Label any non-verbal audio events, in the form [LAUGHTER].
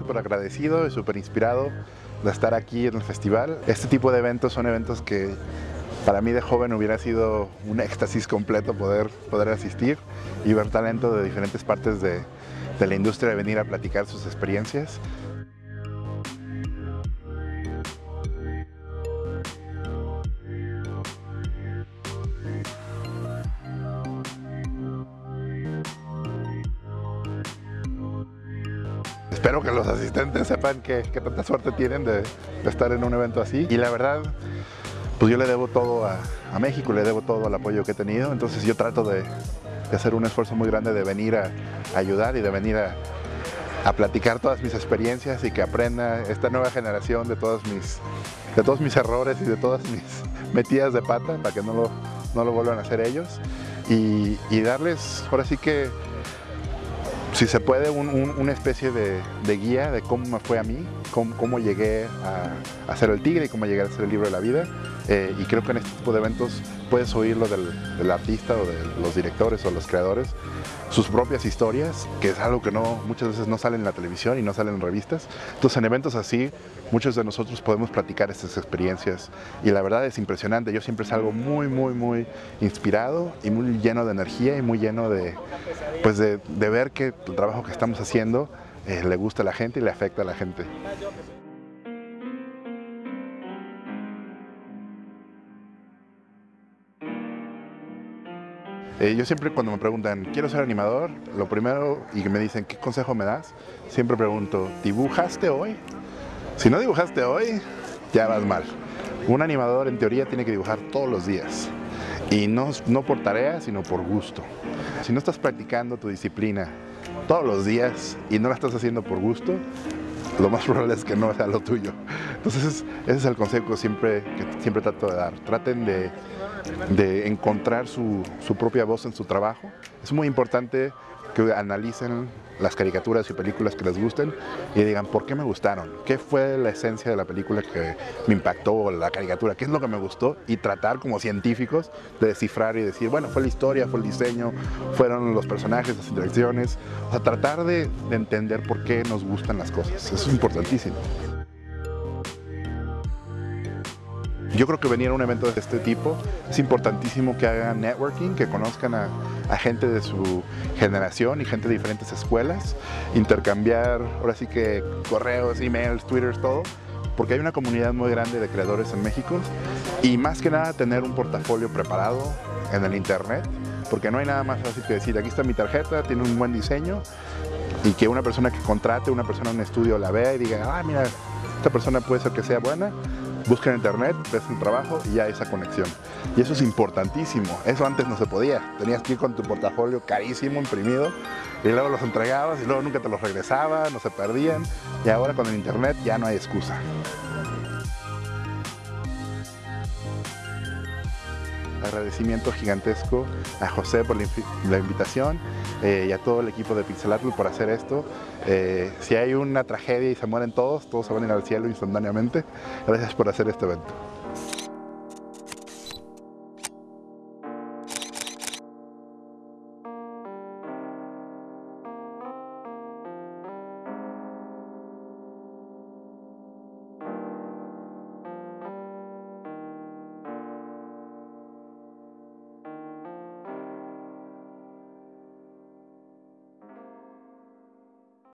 súper agradecido y súper inspirado de estar aquí en el festival. Este tipo de eventos son eventos que para mí de joven hubiera sido un éxtasis completo poder, poder asistir y ver talento de diferentes partes de, la industria de venir a platicar sus experiencias. Espero que los asistentes sepan que, tanta suerte tienen de, estar en un evento así. Y la verdad, pues yo le debo todo a, México, le debo todo al apoyo que he tenido. Entonces yo trato de, hacer un esfuerzo muy grande de venir a, ayudar y de venir a, platicar todas mis experiencias y que aprenda esta nueva generación de todos mis, de todos mis errores y de todas mis [LAUGHS] metidas de pata para que no lo, no lo vuelvan a hacer ellos. Y, y darles, ahora sí que si se puede, una especie de, guía de cómo me fue a mí, cómo, llegué a, hacer el tigre y cómo llegué a hacer el libro de la vida. Eh, y creo que en este tipo de eventos puedes oírlo del, del, artista o de los directores o los creadores, sus propias historias, que es algo que no, muchas veces no sale en la televisión y no sale en revistas. Entonces en eventos así, muchos de nosotros podemos platicar estas experiencias y la verdad es impresionante. Yo siempre salgo muy, muy, muy inspirado y muy lleno de energía y muy lleno de, pues de, ver que el trabajo que estamos haciendo eh, le gusta a la gente y le afecta a la gente. Eh, yo siempre cuando me preguntan, quiero ser animador, lo primero y me dicen, ¿qué consejo me das? Siempre pregunto, ¿dibujaste hoy? Si no dibujaste hoy, ya vas mal. Un animador en teoría tiene que dibujar todos los días y no, no por tarea, sino por gusto. Si no estás practicando tu disciplina todos los días y no la estás haciendo por gusto, lo más [LAUGHS] probable es que no sea lo tuyo. Entonces ese es el consejo siempre, que siempre trato de dar. Traten de de encontrar su, propia voz en su trabajo. Es muy importante que analicen las caricaturas y películas que les gusten y digan por qué me gustaron, qué fue la esencia de la película que me impactó, la caricatura, qué es lo que me gustó y tratar como científicos de descifrar y decir, bueno, fue la historia, fue el diseño, fueron los personajes, las interacciones, o sea, tratar de, de entender por qué nos gustan las cosas, eso es importantísimo. Yo creo que venir a un evento de este tipo es importantísimo que hagan networking, que conozcan a, gente de su generación y gente de diferentes escuelas, intercambiar ahora sí que correos, emails, twitters, todo, porque hay una comunidad muy grande de creadores en México y más que nada tener un portafolio preparado en el internet, porque no hay nada más fácil que decir, aquí está mi tarjeta, tiene un buen diseño y que una persona que contrate, una persona en un estudio la vea y diga, ah, mira, esta persona puede ser que sea buena, busca en internet, ves un trabajo y ya esa conexión. Y eso es importantísimo. Eso antes no se podía. Tenías que ir con tu portafolio carísimo, imprimido, y luego los entregabas y luego nunca te los regresaban, no se perdían. Y ahora con el internet ya no hay excusa. Agradecimiento gigantesco a José por la, invitación eh, y a todo el equipo de Pixelatl por hacer esto. Eh, si hay una tragedia y se mueren todos, todos se van a ir al cielo instantáneamente. Gracias por hacer este evento.